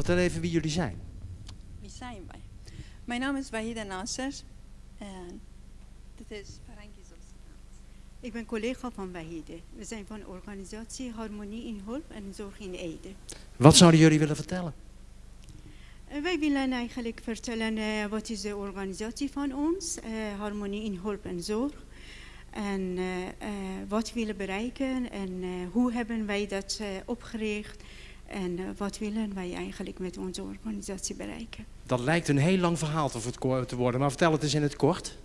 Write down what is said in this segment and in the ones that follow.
Vertel even wie jullie zijn. Wie zijn wij? Mijn naam is Wahida Nasser en dit is Farangi Zolsanaat. Ik ben collega van Wahide. We zijn van organisatie Harmonie in Hulp en Zorg in Ede. Wat zouden jullie willen vertellen? En wij willen eigenlijk vertellen eh, wat is de organisatie van ons, eh, Harmonie in Hulp en Zorg. En eh, eh, wat willen bereiken en eh, hoe hebben wij dat eh, opgericht. En eh, wat willen wij eigenlijk met onze organisatie bereiken. Dat lijkt een heel lang verhaal te, worden, maar vertel het eens in het kort.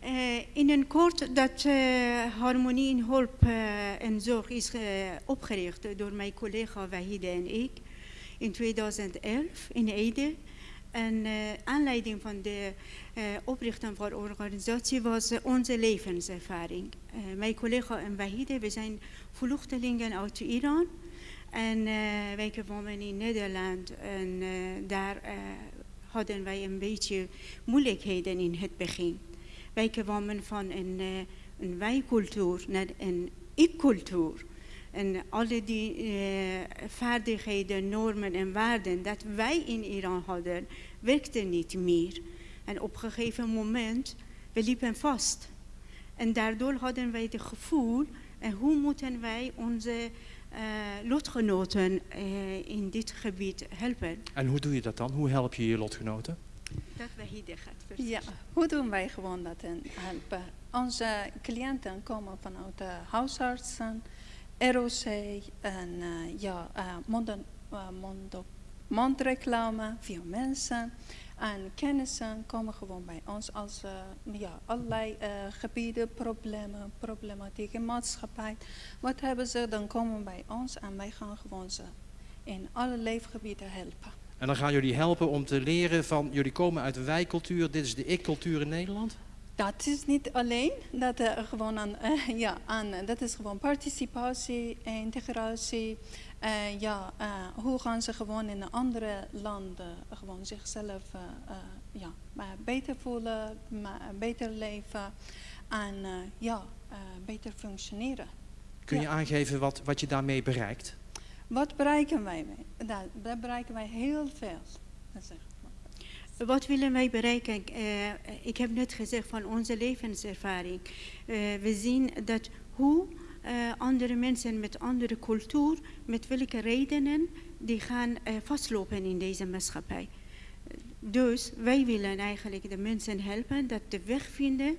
Eh, in een kort dat eh, Harmonie in Hulp en Zorg is opgericht door mijn collega Wahide en ik in 2011 in Ede. En aanleiding van de oprichting van de organisatie was onze levenservaring. Mijn collega en Wahide, we zijn vluchtelingen uit Iran. En eh, wij wonen in Nederland en eh, daar eh, hadden wij een beetje moeilijkheden in het begin. Wij kwamen van een, een wij-cultuur naar een ik-cultuur. En alle die vaardigheden, normen en waarden dat wij in Iran hadden, werkten niet meer. En op een gegeven moment, we liepen vast. En daardoor hadden wij het gevoel, en hoe moeten wij onze lotgenoten eh, in dit gebied helpen? En hoe doe je dat dan? Hoe help je je lotgenoten? Dat wij hier gaat. Ja, hoe doen wij gewoon dat en helpen? Onze cliënten komen vanuit de huisartsen, ROC en eh, ja, eh, eh, mond- mondreclame, via mensen. En kennissen komen gewoon bij ons als eh, ja, allerlei eh, gebieden, problemen, problematiek in maatschappij. Wat hebben ze, dan komen bij ons en wij gaan gewoon ze in alle leefgebieden helpen. En dan gaan jullie helpen om te leren van, jullie komen uit de wij-cultuur, dit is de ik-cultuur in Nederland. Dat is niet alleen, dat, eh, gewoon aan, eh, ja, aan, dat is gewoon participatie, integratie. Eh, ja, eh, hoe gaan ze gewoon in andere landen gewoon zichzelf ja, maar beter voelen, maar beter leven en ja, beter functioneren. Kun je Ja. aangeven wat, wat je daarmee bereikt? Wat bereiken wij mee? Daar, daar bereiken wij heel veel. Dat zeg ik maar. Wat willen wij bereiken? Eh, ik heb net gezegd van onze levenservaring. Eh, we zien dat hoe eh, andere mensen met andere cultuur, met welke redenen, die gaan vastlopen in deze maatschappij. Dus wij willen eigenlijk de mensen helpen dat de weg vinden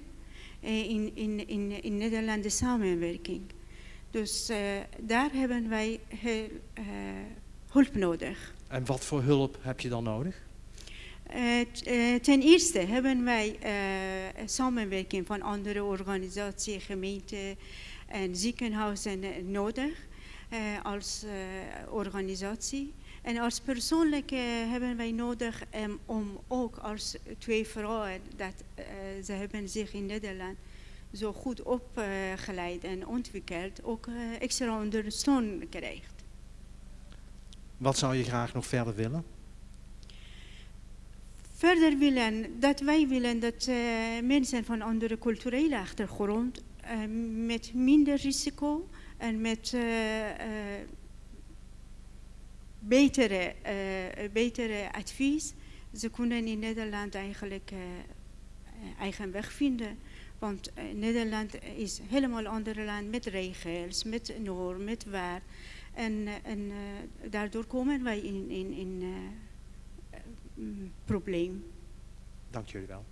in, in, in, in Nederlandse samenwerking. Dus daar hebben wij hulp nodig. En wat voor hulp heb je dan nodig? Eh, eh, ten eerste hebben wij eh, samenwerking van andere organisaties, gemeenten en ziekenhuizen nodig als organisatie. En als persoonlijk eh, hebben wij nodig em, om ook als twee vrouwen dat ze hebben zich in Nederland zo goed opgeleid en ontwikkeld, ook extra ondersteuning krijgt. Wat zou je graag nog verder willen? Verder willen dat wij willen dat eh, mensen van andere culturele achtergrond eh, met minder risico en met eh, betere, betere advies, ze kunnen in Nederland eigenlijk eigen weg vinden. Want Nederland is helemaal ander land met regels, met normen, met waar. En, en daardoor komen wij in, in, in probleem. Dank jullie wel.